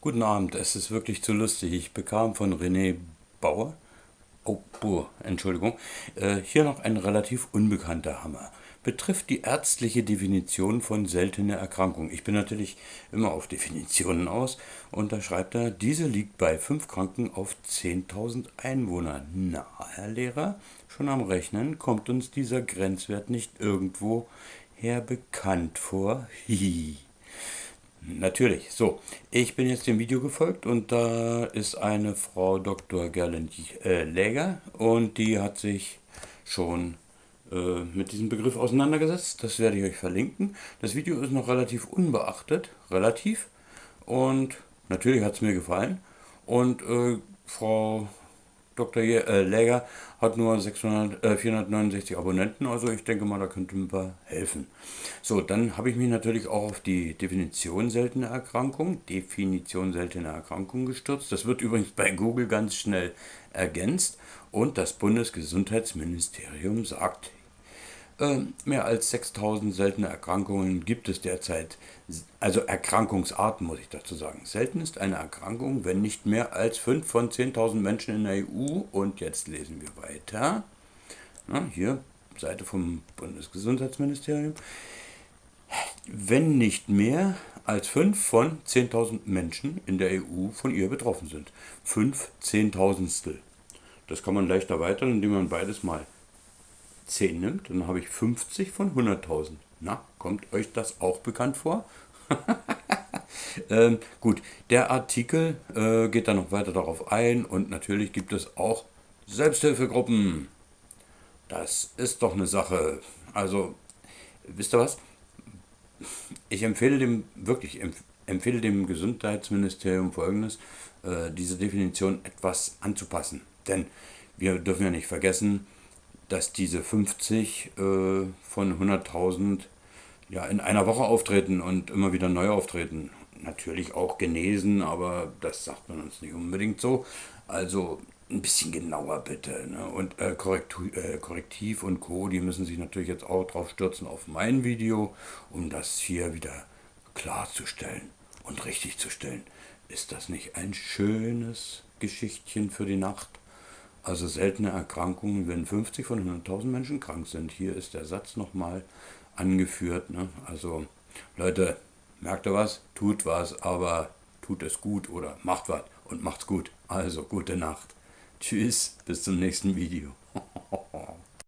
Guten Abend, es ist wirklich zu lustig. Ich bekam von René Bauer, oh, Buhr, Entschuldigung, äh, hier noch ein relativ unbekannter Hammer. Betrifft die ärztliche Definition von seltener Erkrankung. Ich bin natürlich immer auf Definitionen aus und da schreibt er, diese liegt bei 5 Kranken auf 10.000 Einwohner. Na, Herr Lehrer, schon am Rechnen kommt uns dieser Grenzwert nicht irgendwo her bekannt vor. Hihi. Natürlich. So, ich bin jetzt dem Video gefolgt und da ist eine Frau Dr. Gerlend äh, Läger und die hat sich schon äh, mit diesem Begriff auseinandergesetzt. Das werde ich euch verlinken. Das Video ist noch relativ unbeachtet, relativ. Und natürlich hat es mir gefallen. Und äh, Frau Dr. Äh, Läger hat nur 600, äh, 469 Abonnenten, also ich denke mal, da könnten wir helfen. So, dann habe ich mich natürlich auch auf die Definition seltener Erkrankung, Definition seltener Erkrankung gestürzt. Das wird übrigens bei Google ganz schnell ergänzt und das Bundesgesundheitsministerium sagt mehr als 6000 seltene Erkrankungen gibt es derzeit, also Erkrankungsarten muss ich dazu sagen. Selten ist eine Erkrankung, wenn nicht mehr als 5 von 10.000 Menschen in der EU, und jetzt lesen wir weiter, Na, hier, Seite vom Bundesgesundheitsministerium, wenn nicht mehr als 5 von 10.000 Menschen in der EU von ihr betroffen sind. 5 Zehntausendstel. Das kann man leicht erweitern, indem man beides mal 10 nimmt, dann habe ich 50 von 100.000. Na, kommt euch das auch bekannt vor? ähm, gut, der Artikel äh, geht dann noch weiter darauf ein und natürlich gibt es auch Selbsthilfegruppen. Das ist doch eine Sache. Also, wisst ihr was? Ich empfehle dem, wirklich empfehle dem Gesundheitsministerium folgendes, äh, diese Definition etwas anzupassen. Denn wir dürfen ja nicht vergessen, dass diese 50 äh, von 100.000 ja, in einer Woche auftreten und immer wieder neu auftreten. Natürlich auch genesen, aber das sagt man uns nicht unbedingt so. Also ein bisschen genauer bitte. Ne? Und äh, Korrektiv, äh, Korrektiv und Co., die müssen sich natürlich jetzt auch drauf stürzen auf mein Video, um das hier wieder klarzustellen und richtig zu stellen. Ist das nicht ein schönes Geschichtchen für die Nacht? Also seltene Erkrankungen, wenn 50 von 100.000 Menschen krank sind. Hier ist der Satz nochmal angeführt. Ne? Also Leute, merkt ihr was? Tut was, aber tut es gut oder macht was und macht's gut. Also gute Nacht. Tschüss, bis zum nächsten Video.